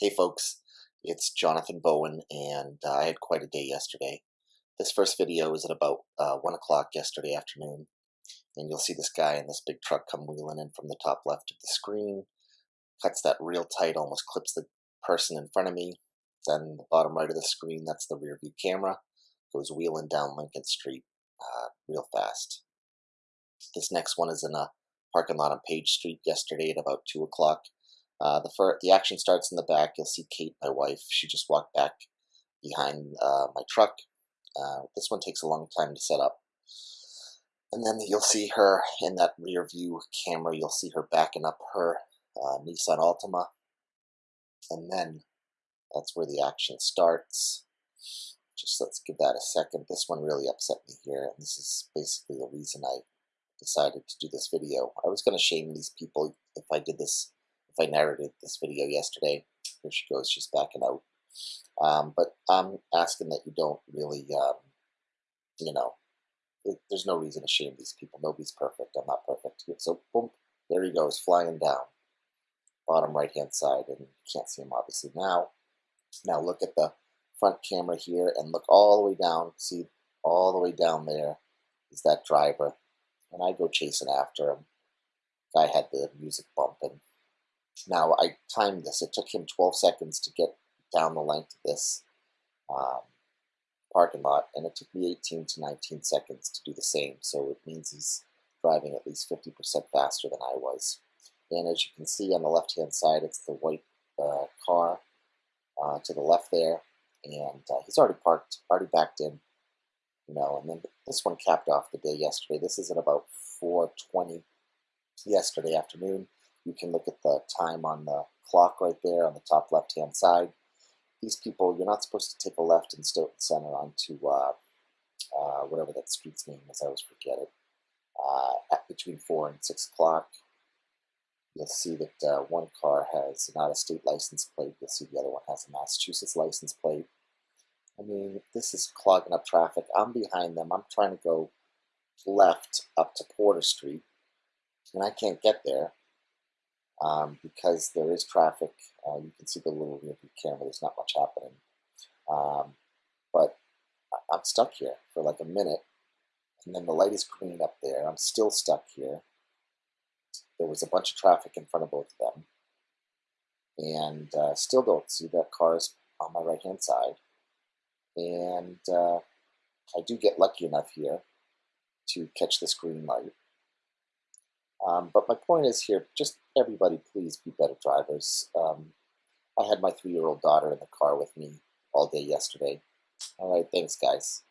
Hey folks, it's Jonathan Bowen and uh, I had quite a day yesterday. This first video is at about uh, 1 o'clock yesterday afternoon and you'll see this guy in this big truck come wheeling in from the top left of the screen, cuts that real tight, almost clips the person in front of me. Then the bottom right of the screen, that's the rear view camera, goes wheeling down Lincoln Street uh, real fast. This next one is in a parking lot on Page Street yesterday at about 2 o'clock. Uh, the the action starts in the back. You'll see Kate, my wife. She just walked back behind uh, my truck. Uh, this one takes a long time to set up. And then you'll see her in that rear view camera. You'll see her backing up her uh, Nissan Altima. And then that's where the action starts. Just let's give that a second. This one really upset me here. And this is basically the reason I decided to do this video. I was going to shame these people if I did this I narrated this video yesterday. Here she goes, she's backing out. Um, but I'm asking that you don't really, um, you know, it, there's no reason to shame these people. Nobody's perfect. I'm not perfect. So, boom, there he goes, flying down. Bottom right hand side, and you can't see him obviously now. Now look at the front camera here and look all the way down. See, all the way down there is that driver. And I go chasing after him. Guy had the music bumping. Now, I timed this. It took him 12 seconds to get down the length of this um, parking lot, and it took me 18 to 19 seconds to do the same. So it means he's driving at least 50% faster than I was. And as you can see on the left-hand side, it's the white uh, car uh, to the left there, and uh, he's already parked, already backed in, you know, and then this one capped off the day yesterday. This is at about 4.20 yesterday afternoon. You can look at the time on the clock right there on the top left hand side. These people, you're not supposed to take a left in Stoughton Center onto uh, uh, whatever that street's name is, I always forget it, uh, at between 4 and 6 o'clock. You'll see that uh, one car has not out-of-state license plate. You'll see the other one has a Massachusetts license plate. I mean, this is clogging up traffic. I'm behind them. I'm trying to go left up to Porter Street, and I can't get there um, because there is traffic. Uh, you can see the little rear view camera. There's not much happening. Um, but I'm stuck here for like a minute, and then the light is green up there. I'm still stuck here. There was a bunch of traffic in front of both of them, and uh, still don't see that cars on my right hand side. And uh, I do get lucky enough here to catch this green light. Um, but my point is here, just everybody please be better drivers. Um, I had my three-year-old daughter in the car with me all day yesterday. All right, thanks, guys.